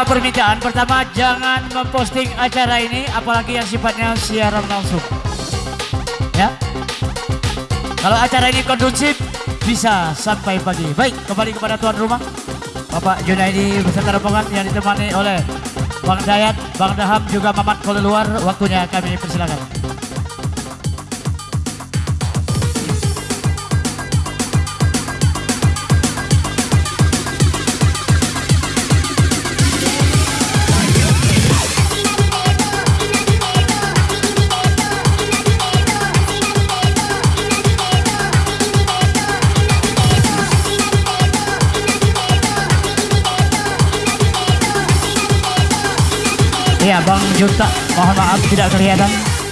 dua permintaan. Pertama, jangan memposting acara ini, apalagi yang sifatnya siaran langsung. Ya. Kalau acara ini kondusif, bisa sampai pagi. Baik, kembali kepada tuan rumah. Bapak Junaidi beserta rombongan yang ditemani oleh Bang Dayat, Bang Daham, juga Mamat luar. Waktunya kami persilakan. Ya Bang Juta, mohon maaf tidak kelihatan.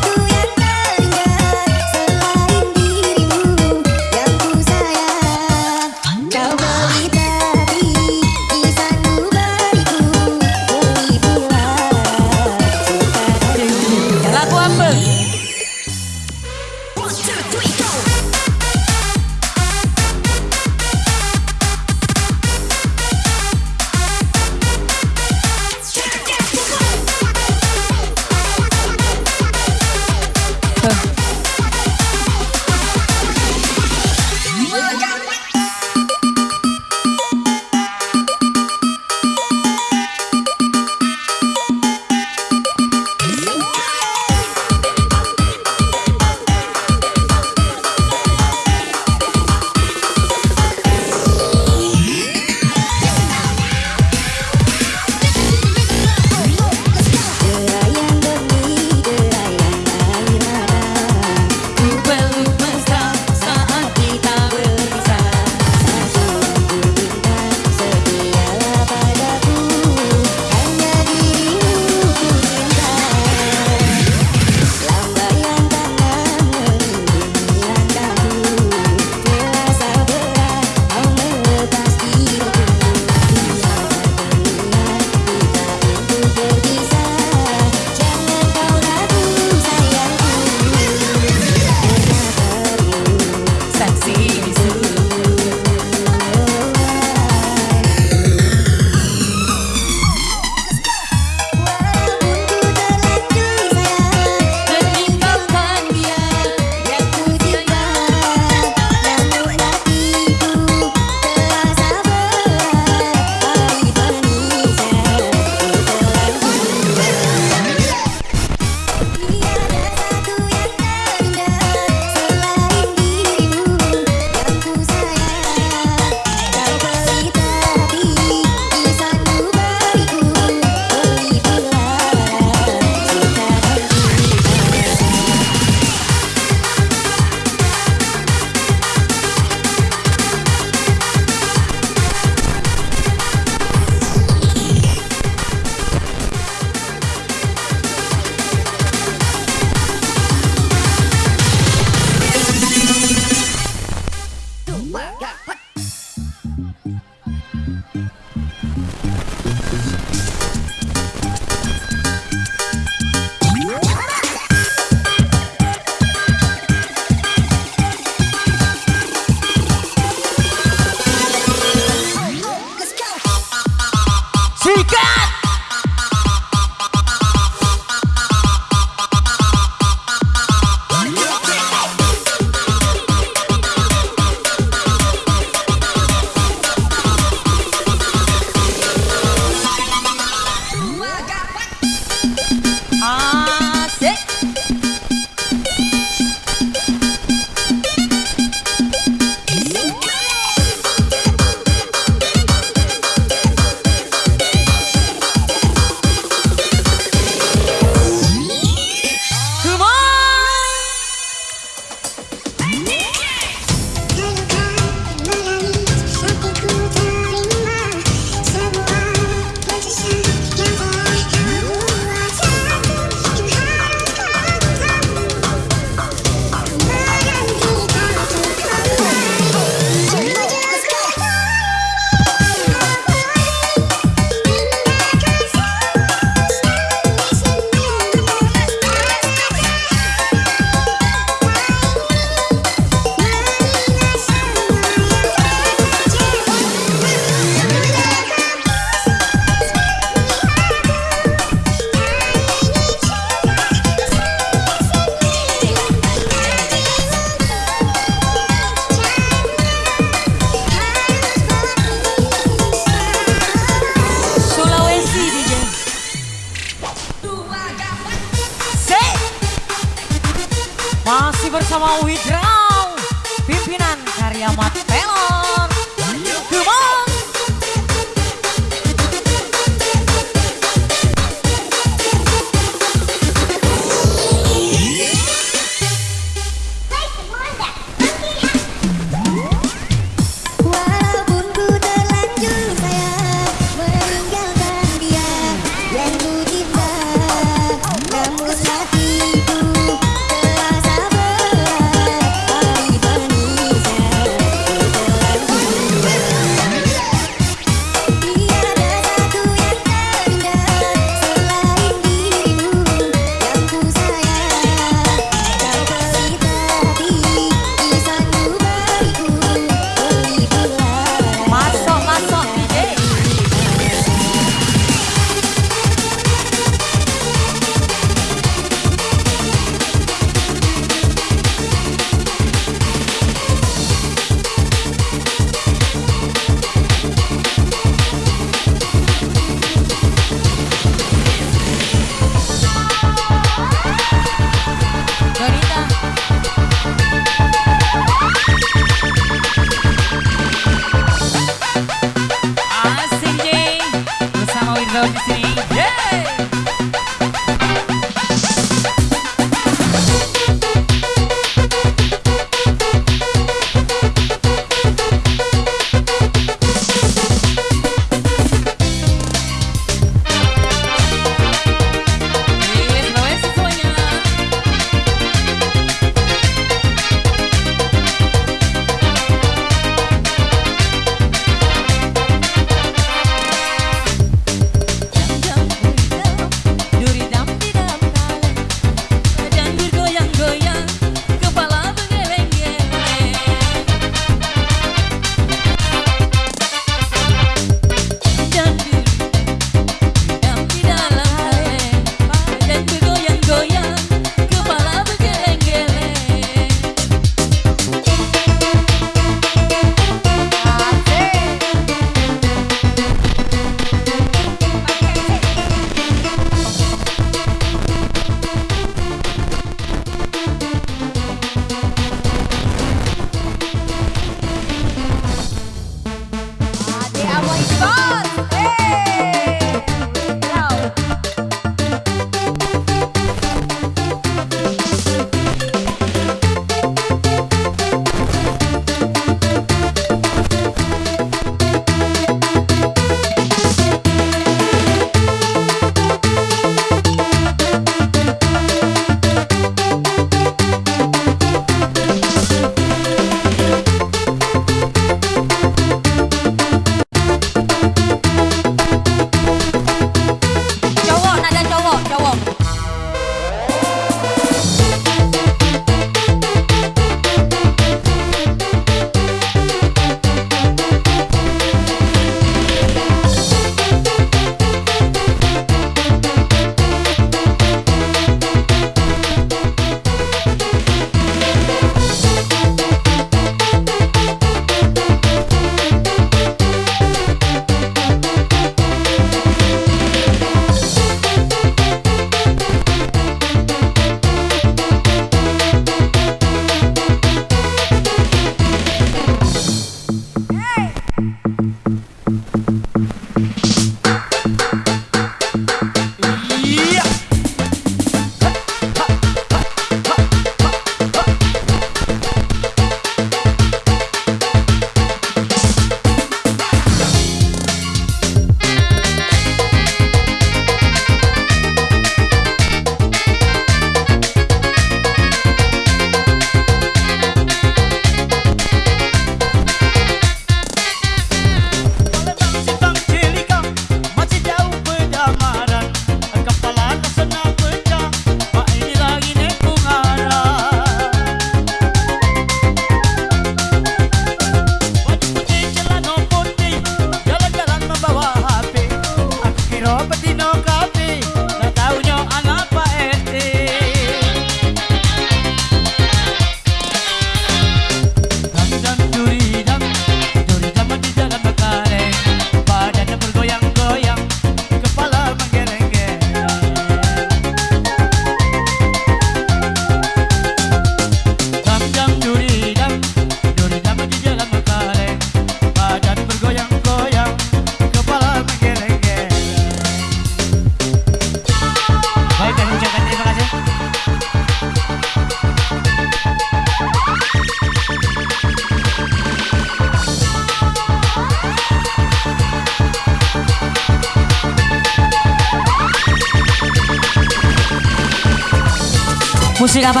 Musik apa?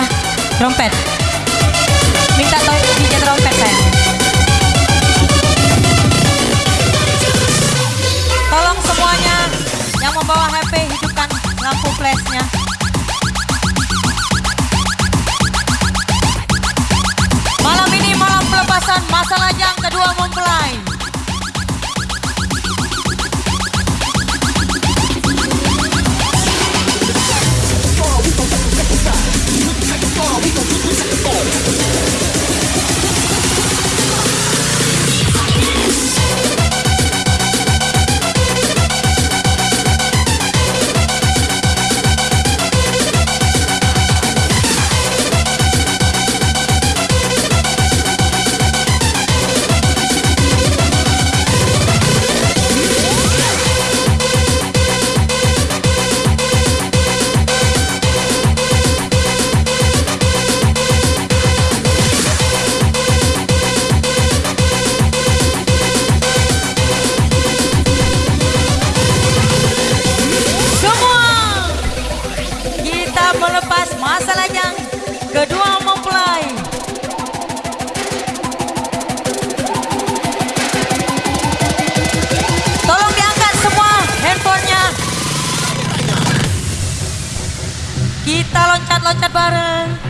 Trompet. Minta to DJ trompet saya. Tolong semuanya yang membawa HP hidupkan lampu flashnya. Malam ini malam pelepasan masalah yang kedua mempelai. Oh! Loncat-loncat bareng.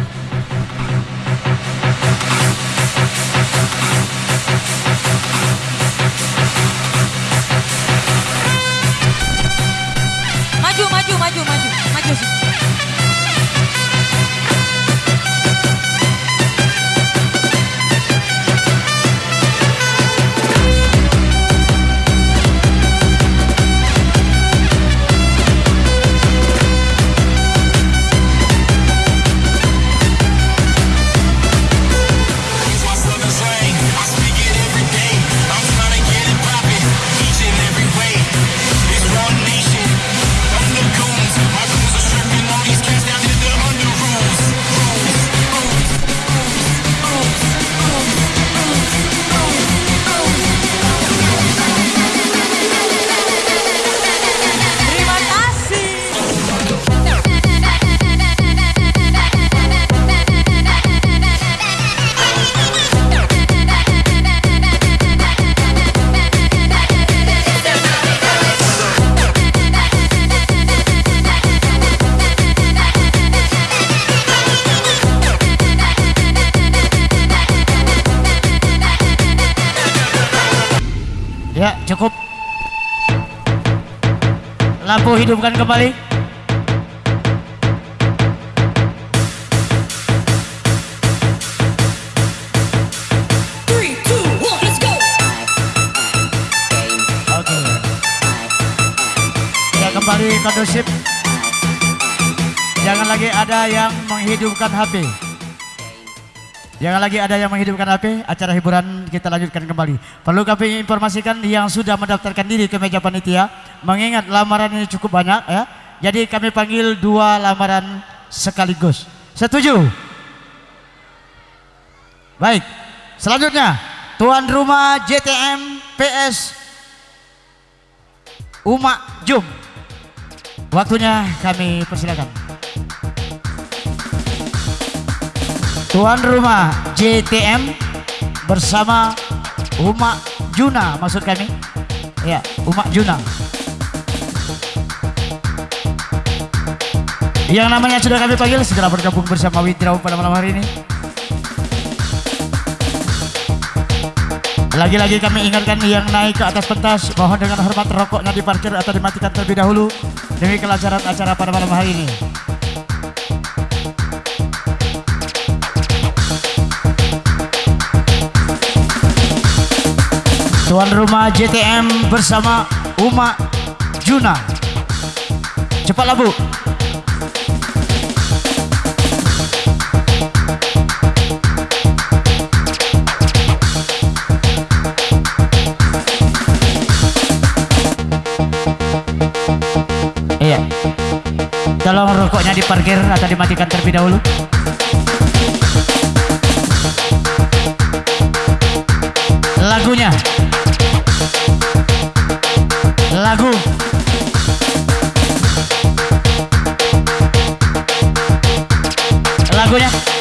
Hidupkan kembali. Three, two, one, let's go. Oke. Kembali kondusif. Jangan lagi ada yang menghidupkan HP. Jangan lagi ada yang menghidupkan HP, acara hiburan kita lanjutkan kembali. Perlu kami informasikan yang sudah mendaftarkan diri ke meja panitia, mengingat lamaran ini cukup banyak ya. Jadi kami panggil dua lamaran sekaligus. Setuju? Baik. Selanjutnya, tuan rumah JTM PS Uma Jum. Waktunya kami persilakan. Tuan rumah JTM bersama Uma Juna maksud kami. Ya, Uma Juna. Yang namanya sudah kami panggil segera bergabung bersama Widraw pada malam hari ini. Lagi-lagi kami ingatkan yang naik ke atas pentas mohon dengan hormat rokoknya diparkir atau dimatikan terlebih dahulu demi kelancaran acara pada malam hari ini. Tuan rumah JTM bersama Uma Juna. Cepatlah Bu. Iya. Tolong rokoknya diparkir atau dimatikan terlebih dahulu. Lagunya. Lagu. lagunya.